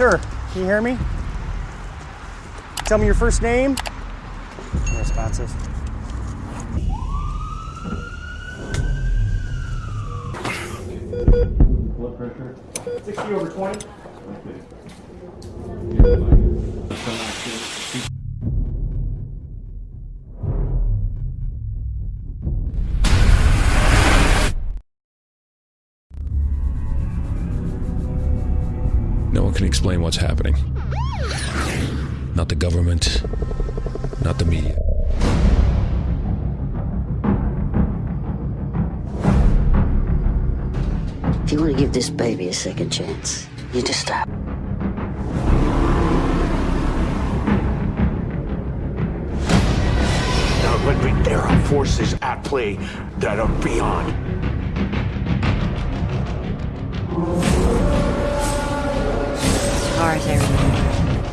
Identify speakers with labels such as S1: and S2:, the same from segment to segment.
S1: Sir, can you hear me? Tell me your first name. Unresponsive. Blood pressure. 60 over 20.
S2: No one can explain what's happening. Not the government, not the media.
S3: If you want to give this baby a second chance, you just stop.
S4: Now let me, there are forces at play that are beyond.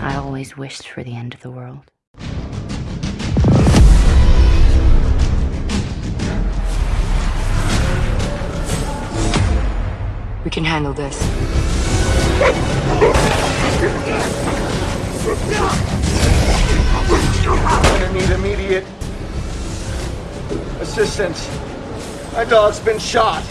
S5: I always wished for the end of the world.
S6: We can handle this.
S7: I need immediate assistance. My dog's been shot.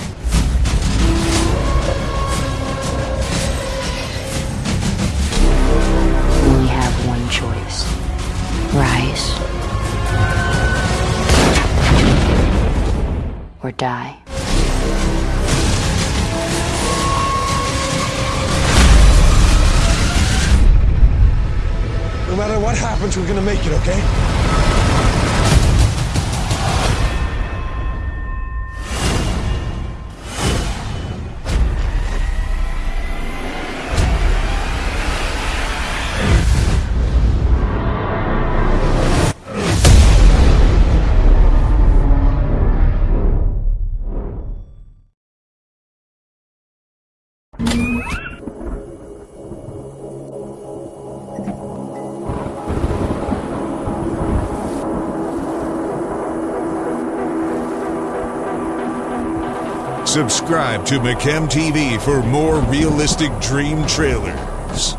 S5: Or die.
S8: No matter what happens, we're gonna make it, okay?
S9: Subscribe to McChem TV for more realistic dream trailers.